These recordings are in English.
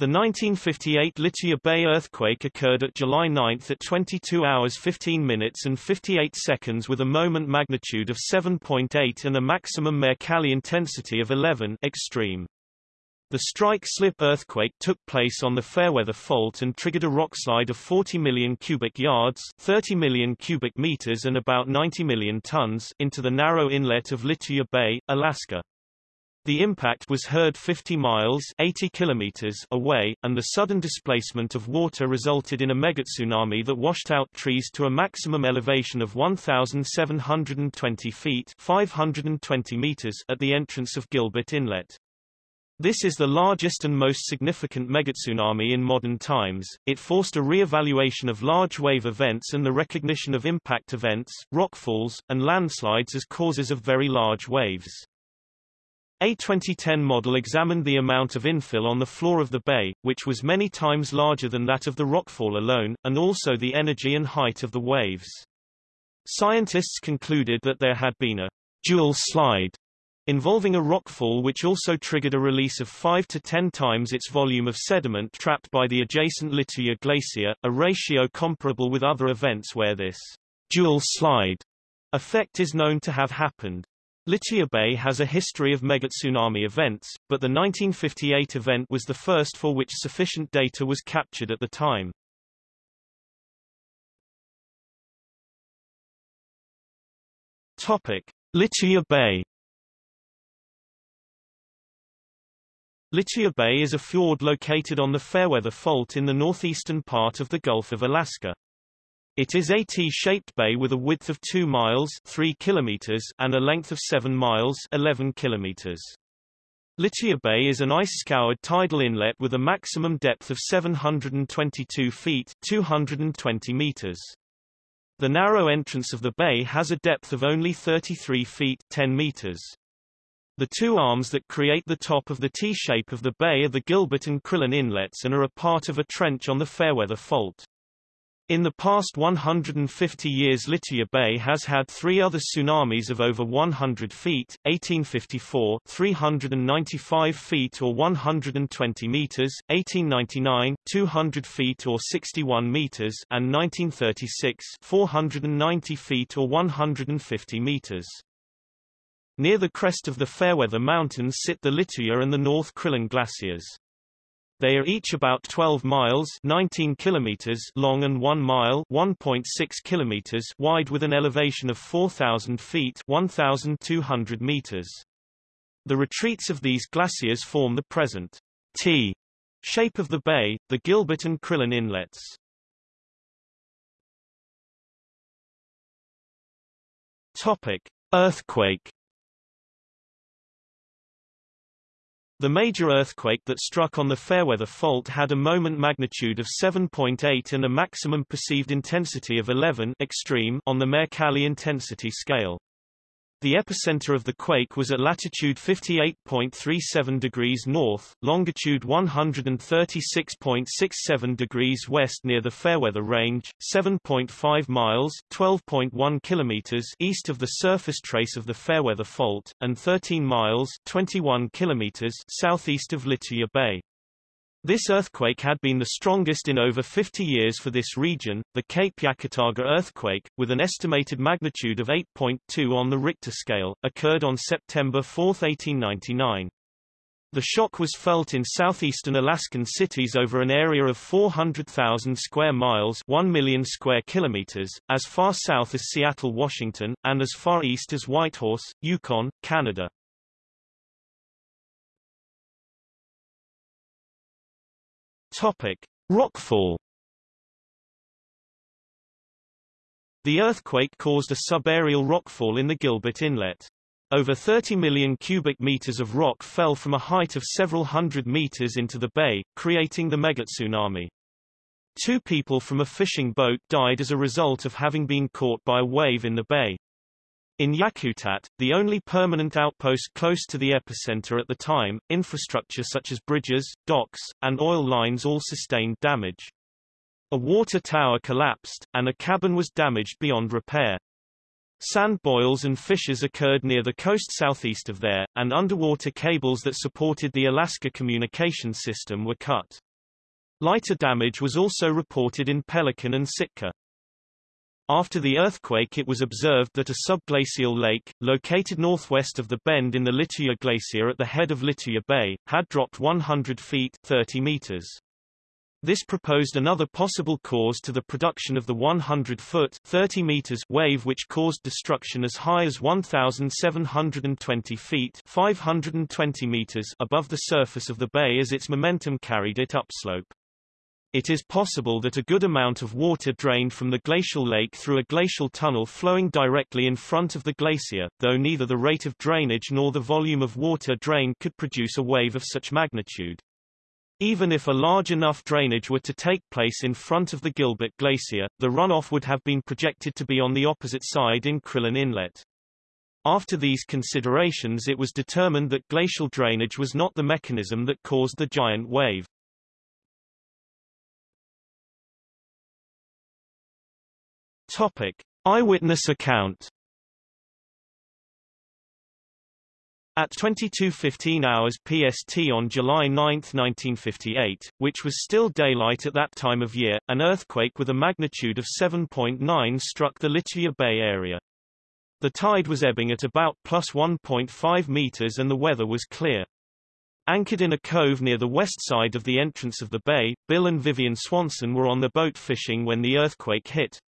The 1958 Lituya Bay earthquake occurred at July 9 at 22 hours 15 minutes and 58 seconds with a moment magnitude of 7.8 and a maximum Mercalli intensity of 11 extreme. The strike-slip earthquake took place on the Fairweather Fault and triggered a rockslide of 40 million cubic yards 30 million cubic meters and about 90 million tons into the narrow inlet of Lituya Bay, Alaska. The impact was heard 50 miles 80 kilometers away, and the sudden displacement of water resulted in a megatsunami that washed out trees to a maximum elevation of 1,720 feet 520 meters at the entrance of Gilbert Inlet. This is the largest and most significant megatsunami in modern times. It forced a re-evaluation of large wave events and the recognition of impact events, rockfalls, and landslides as causes of very large waves. A 2010 model examined the amount of infill on the floor of the bay, which was many times larger than that of the rockfall alone, and also the energy and height of the waves. Scientists concluded that there had been a dual slide involving a rockfall which also triggered a release of 5 to 10 times its volume of sediment trapped by the adjacent Lituya Glacier, a ratio comparable with other events where this dual slide effect is known to have happened. Lituya Bay has a history of megatsunami events, but the 1958 event was the first for which sufficient data was captured at the time. Topic: Lituya Bay. Lituya Bay is a fjord located on the Fairweather Fault in the northeastern part of the Gulf of Alaska. It is a T-shaped bay with a width of 2 miles 3 kilometers and a length of 7 miles 11 kilometers. Lituya Bay is an ice-scoured tidal inlet with a maximum depth of 722 feet 220 meters. The narrow entrance of the bay has a depth of only 33 feet 10 meters. The two arms that create the top of the T-shape of the bay are the Gilbert and Crillon inlets and are a part of a trench on the Fairweather Fault. In the past 150 years Lituya Bay has had three other tsunamis of over 100 feet, 1854 395 feet or 120 meters, 1899 200 feet or 61 meters and 1936 490 feet or 150 meters. Near the crest of the Fairweather Mountains sit the Lituya and the North Crillon glaciers. They are each about 12 miles 19 kilometers long and 1 mile 1.6 kilometers wide with an elevation of 4,000 feet 1,200 meters. The retreats of these glaciers form the present T shape of the bay, the Gilbert and Crillon inlets. Topic: Earthquake The major earthquake that struck on the Fairweather Fault had a moment magnitude of 7.8 and a maximum perceived intensity of 11 extreme on the Mercalli intensity scale. The epicenter of the quake was at latitude 58.37 degrees north, longitude 136.67 degrees west near the Fairweather Range, 7.5 miles 12.1 kilometers east of the surface trace of the Fairweather Fault, and 13 miles 21 kilometers southeast of Lituya Bay. This earthquake had been the strongest in over 50 years for this region, the Cape Yakataga earthquake, with an estimated magnitude of 8.2 on the Richter scale, occurred on September 4, 1899. The shock was felt in southeastern Alaskan cities over an area of 400,000 square miles 1 million square kilometers, as far south as Seattle, Washington, and as far east as Whitehorse, Yukon, Canada. Topic: Rockfall. The earthquake caused a subaerial rockfall in the Gilbert Inlet. Over 30 million cubic meters of rock fell from a height of several hundred meters into the bay, creating the megatsunami. Two people from a fishing boat died as a result of having been caught by a wave in the bay. In Yakutat, the only permanent outpost close to the epicenter at the time, infrastructure such as bridges, docks, and oil lines all sustained damage. A water tower collapsed, and a cabin was damaged beyond repair. Sand boils and fissures occurred near the coast southeast of there, and underwater cables that supported the Alaska communication system were cut. Lighter damage was also reported in Pelican and Sitka. After the earthquake it was observed that a subglacial lake, located northwest of the bend in the Lituya Glacier at the head of Lituya Bay, had dropped 100 feet 30 meters. This proposed another possible cause to the production of the 100-foot 30 meters wave which caused destruction as high as 1,720 feet 520 meters above the surface of the bay as its momentum carried it upslope. It is possible that a good amount of water drained from the glacial lake through a glacial tunnel flowing directly in front of the glacier, though neither the rate of drainage nor the volume of water drained could produce a wave of such magnitude. Even if a large enough drainage were to take place in front of the Gilbert Glacier, the runoff would have been projected to be on the opposite side in Crillon Inlet. After these considerations it was determined that glacial drainage was not the mechanism that caused the giant wave. Topic: Eyewitness account. At 22:15 hours PST on July 9, 1958, which was still daylight at that time of year, an earthquake with a magnitude of 7.9 struck the Lituya Bay area. The tide was ebbing at about plus 1.5 meters and the weather was clear. Anchored in a cove near the west side of the entrance of the bay, Bill and Vivian Swanson were on the boat fishing when the earthquake hit.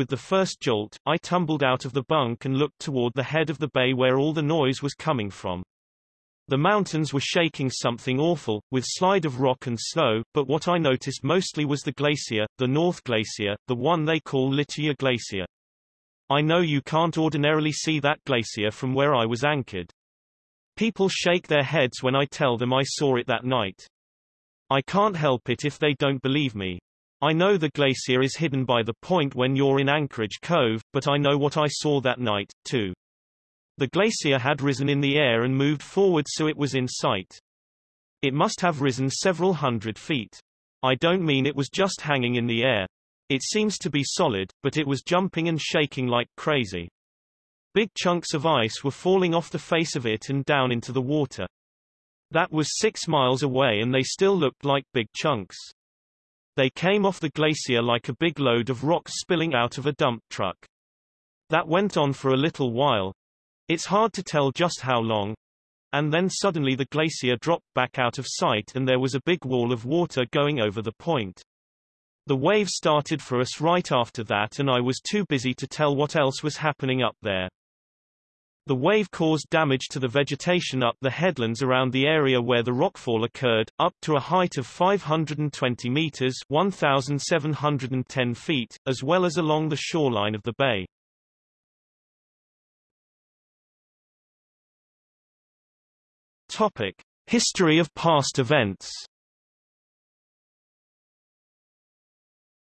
With the first jolt, I tumbled out of the bunk and looked toward the head of the bay where all the noise was coming from. The mountains were shaking something awful, with slide of rock and snow, but what I noticed mostly was the glacier, the North Glacier, the one they call Lituya Glacier. I know you can't ordinarily see that glacier from where I was anchored. People shake their heads when I tell them I saw it that night. I can't help it if they don't believe me. I know the glacier is hidden by the point when you're in Anchorage Cove, but I know what I saw that night, too. The glacier had risen in the air and moved forward so it was in sight. It must have risen several hundred feet. I don't mean it was just hanging in the air. It seems to be solid, but it was jumping and shaking like crazy. Big chunks of ice were falling off the face of it and down into the water. That was six miles away and they still looked like big chunks. They came off the glacier like a big load of rocks spilling out of a dump truck. That went on for a little while. It's hard to tell just how long. And then suddenly the glacier dropped back out of sight and there was a big wall of water going over the point. The wave started for us right after that and I was too busy to tell what else was happening up there. The wave caused damage to the vegetation up the headlands around the area where the rockfall occurred, up to a height of 520 meters 1,710 feet, as well as along the shoreline of the bay. Topic. History of past events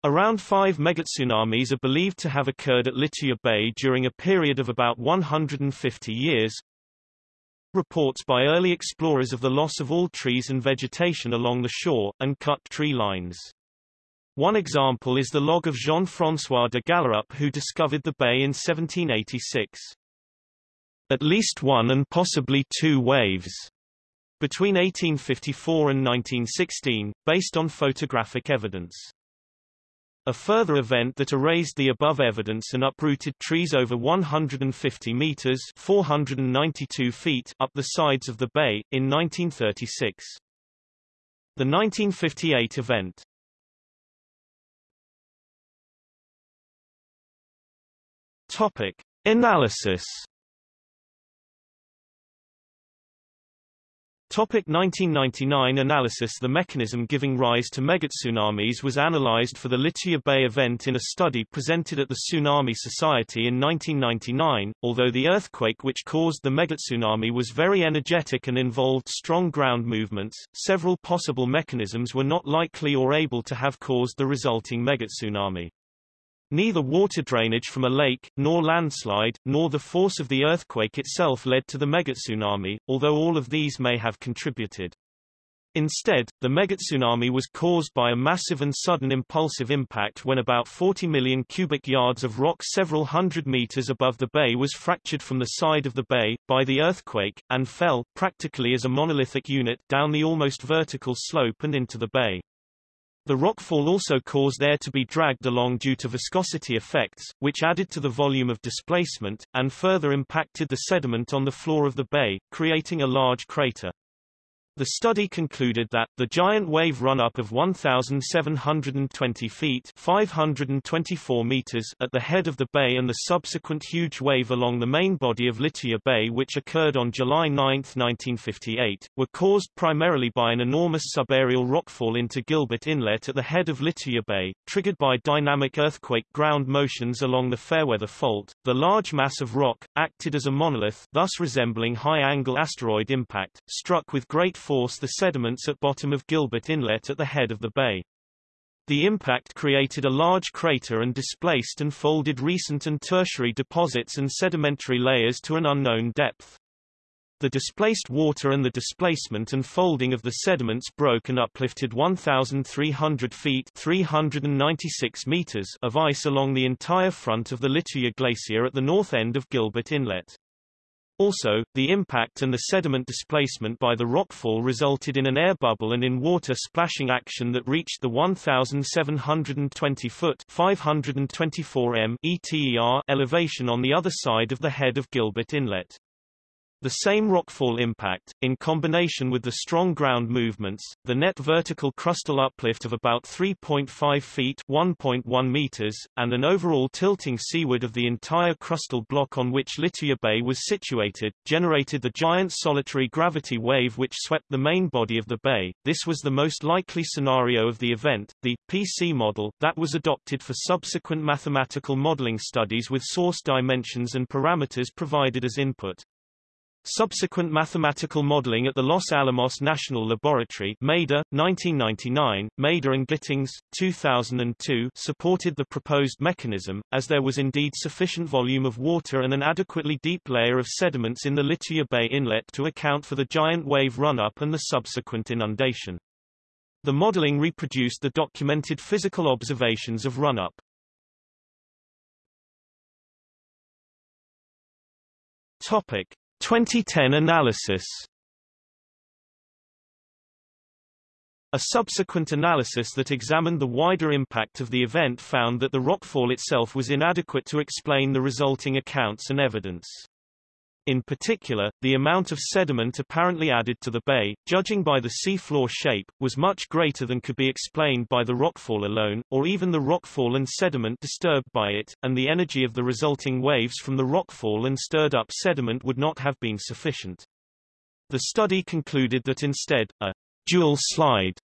Around five megatsunamis are believed to have occurred at Lituya Bay during a period of about 150 years. Reports by early explorers of the loss of all trees and vegetation along the shore, and cut tree lines. One example is the log of Jean-François de Galaup who discovered the bay in 1786. At least one and possibly two waves between 1854 and 1916, based on photographic evidence. A further event that erased the above evidence and uprooted trees over 150 meters 492 feet up the sides of the bay, in 1936. The 1958 event Topic. Analysis Topic 1999 analysis The mechanism giving rise to megatsunamis was analyzed for the Lituya Bay event in a study presented at the Tsunami Society in 1999. Although the earthquake which caused the megatsunami was very energetic and involved strong ground movements, several possible mechanisms were not likely or able to have caused the resulting megatsunami. Neither water drainage from a lake, nor landslide, nor the force of the earthquake itself led to the megatsunami, although all of these may have contributed. Instead, the megatsunami was caused by a massive and sudden impulsive impact when about 40 million cubic yards of rock several hundred meters above the bay was fractured from the side of the bay, by the earthquake, and fell, practically as a monolithic unit, down the almost vertical slope and into the bay. The rockfall also caused air to be dragged along due to viscosity effects, which added to the volume of displacement, and further impacted the sediment on the floor of the bay, creating a large crater. The study concluded that, the giant wave run-up of 1,720 feet 524 meters at the head of the bay and the subsequent huge wave along the main body of Lituya Bay which occurred on July 9, 1958, were caused primarily by an enormous subaerial rockfall into Gilbert Inlet at the head of Lituya Bay, triggered by dynamic earthquake ground motions along the Fairweather Fault. The large mass of rock, acted as a monolith thus resembling high-angle asteroid impact, struck with great force the sediments at bottom of Gilbert Inlet at the head of the bay. The impact created a large crater and displaced and folded recent and tertiary deposits and sedimentary layers to an unknown depth. The displaced water and the displacement and folding of the sediments broke and uplifted 1,300 feet 396 meters of ice along the entire front of the Lituya Glacier at the north end of Gilbert Inlet. Also, the impact and the sediment displacement by the rockfall resulted in an air bubble and in water splashing action that reached the 1,720-foot 524 m ETER elevation on the other side of the head of Gilbert Inlet. The same rockfall impact, in combination with the strong ground movements, the net vertical crustal uplift of about 3.5 feet 1.1 meters, and an overall tilting seaward of the entire crustal block on which Lituya Bay was situated, generated the giant solitary gravity wave which swept the main body of the bay. This was the most likely scenario of the event, the PC model, that was adopted for subsequent mathematical modeling studies with source dimensions and parameters provided as input. Subsequent mathematical modeling at the Los Alamos National Laboratory Mader, 1999, Mader and Gittings, 2002 supported the proposed mechanism, as there was indeed sufficient volume of water and an adequately deep layer of sediments in the Lituya Bay Inlet to account for the giant wave run-up and the subsequent inundation. The modeling reproduced the documented physical observations of run-up. Topic. 2010 analysis A subsequent analysis that examined the wider impact of the event found that the rockfall itself was inadequate to explain the resulting accounts and evidence. In particular, the amount of sediment apparently added to the bay, judging by the seafloor shape, was much greater than could be explained by the rockfall alone, or even the rockfall and sediment disturbed by it, and the energy of the resulting waves from the rockfall and stirred-up sediment would not have been sufficient. The study concluded that instead, a dual slide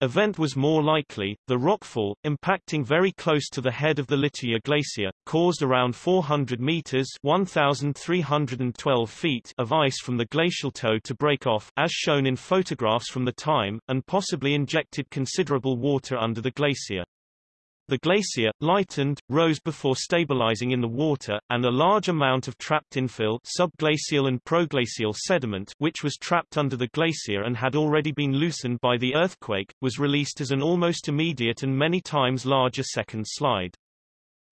event was more likely. The rockfall, impacting very close to the head of the Lituya Glacier, caused around 400 meters 1,312 feet of ice from the glacial toe to break off, as shown in photographs from the time, and possibly injected considerable water under the glacier. The glacier, lightened, rose before stabilizing in the water, and a large amount of trapped infill subglacial and proglacial sediment which was trapped under the glacier and had already been loosened by the earthquake, was released as an almost immediate and many times larger second slide.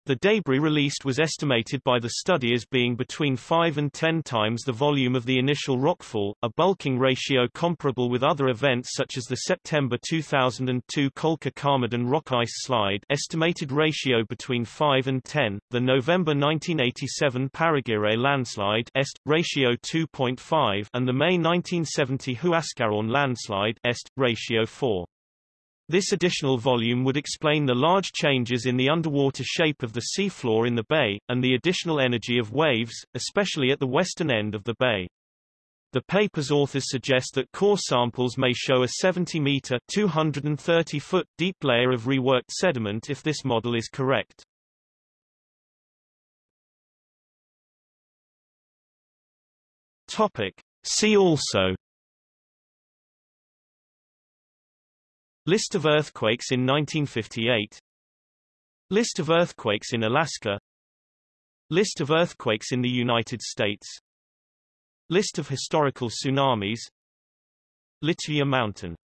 The debris released was estimated by the study as being between 5 and 10 times the volume of the initial rockfall, a bulking ratio comparable with other events such as the September 2002 Kolka-Karmadon rock ice slide estimated ratio between 5 and 10, the November 1987 Parraguirre landslide est, ratio 2.5 and the May 1970 Huascarán landslide est, ratio 4. This additional volume would explain the large changes in the underwater shape of the seafloor in the bay, and the additional energy of waves, especially at the western end of the bay. The paper's authors suggest that core samples may show a 70-meter 230-foot deep layer of reworked sediment if this model is correct. Topic. See also List of earthquakes in 1958 List of earthquakes in Alaska. List of earthquakes in the United States. List of historical tsunamis. Lituya Mountain